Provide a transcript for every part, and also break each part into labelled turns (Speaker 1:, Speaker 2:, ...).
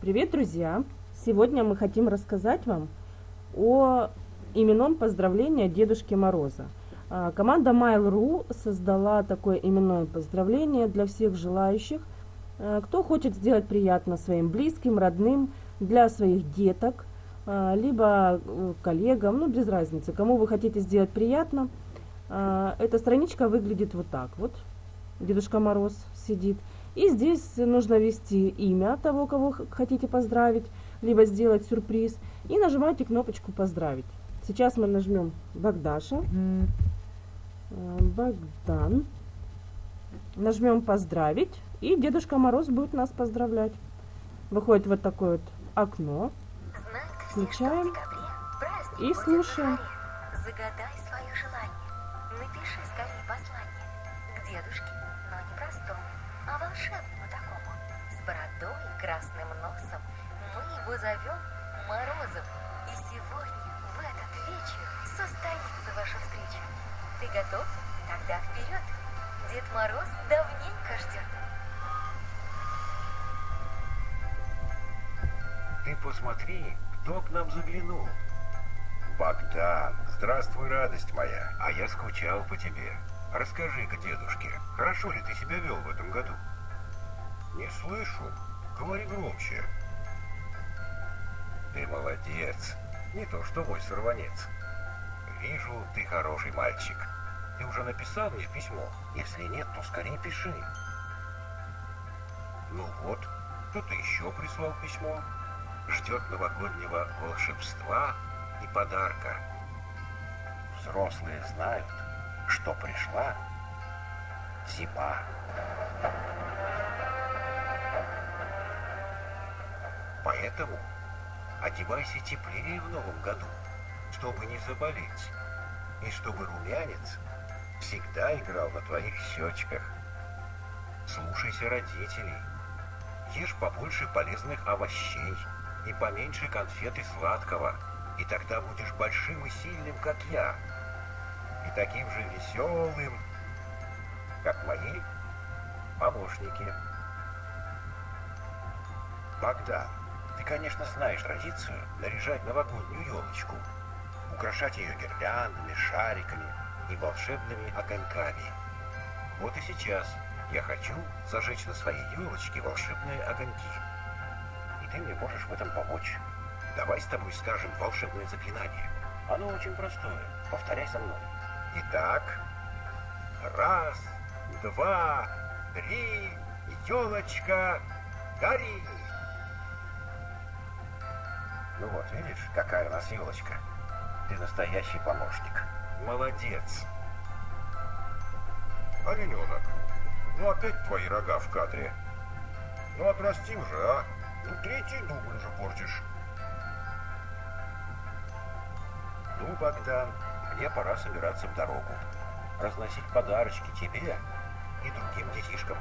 Speaker 1: Привет, друзья! Сегодня мы хотим рассказать вам о именном поздравлении Дедушки Мороза. А, команда Mail.ru создала такое именное поздравление для всех желающих, а, кто хочет сделать приятно своим близким, родным, для своих деток, а, либо э, коллегам, ну без разницы, кому вы хотите сделать приятно. Эта страничка выглядит вот так вот. Дедушка Мороз сидит. И здесь нужно ввести имя того, кого хотите поздравить, либо сделать сюрприз. И нажимаете кнопочку «Поздравить». Сейчас мы нажмем Богдаша. Э, Богдан. Нажмем «Поздравить». И Дедушка Мороз будет нас поздравлять. Выходит вот такое вот окно. Включаем и слушаем. Загадай свое желание. Напиши скорее послание к дедушке, но не простому волшебному такому, с бородой и красным носом. Мы его зовем Морозом. И сегодня, в этот вечер, состоится ваша встреча. Ты готов? Тогда вперед! Дед Мороз давненько ждет.
Speaker 2: Ты посмотри, кто к нам заглянул. Богдан, здравствуй, радость моя, а я скучал по тебе. Расскажи-ка дедушке, хорошо ли ты себя вел в этом году? Не слышу. Говори громче. Ты молодец. Не то, что мой сорванец. Вижу, ты хороший мальчик. Ты уже написал мне письмо? Если нет, то скорее пиши. Ну вот, кто-то еще прислал письмо. Ждет новогоднего волшебства и подарка. Взрослые знают, что пришла зима. Поэтому одевайся теплее в новом году, чтобы не заболеть, и чтобы румянец всегда играл на твоих щечках. Слушайся родителей, ешь побольше полезных овощей и поменьше конфет и сладкого, и тогда будешь большим и сильным, как я и таким же веселым, как мои помощники. Богдан, ты, конечно, знаешь традицию наряжать новогоднюю елочку, украшать ее гирляндами, шариками и волшебными огоньками. Вот и сейчас я хочу зажечь на своей елочке волшебные огоньки. И ты мне можешь в этом помочь. Давай с тобой скажем волшебное заклинание. Оно очень простое. Повторяй за мной. Итак, раз, два, три, елочка, гори! Ну вот, видишь, какая у нас елочка. Ты настоящий помощник. Молодец.
Speaker 3: Олененок, ну опять твои рога в кадре. Ну отрастим же, а? Ну третий дубль уже портишь.
Speaker 2: Ну, Богдан, мне пора собираться в дорогу. Разносить подарочки тебе и другим детишкам.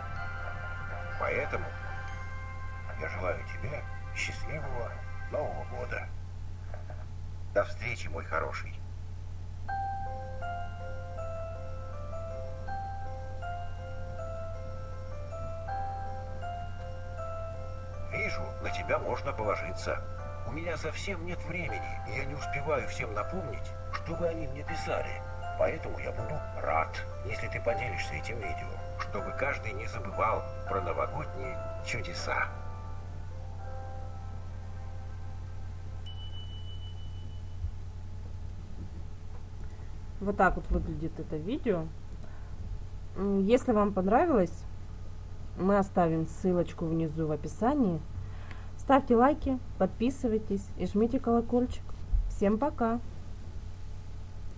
Speaker 2: Поэтому я желаю тебе счастливого Нового года. До встречи, мой хороший. Вижу, на тебя можно положиться. У меня совсем нет времени, и я не успеваю всем напомнить, чтобы они мне писали. Поэтому я буду рад, если ты поделишься этим видео, чтобы каждый не забывал про новогодние чудеса.
Speaker 1: Вот так вот выглядит это видео. Если вам понравилось, мы оставим ссылочку внизу в описании. Ставьте лайки, подписывайтесь и жмите колокольчик. Всем пока!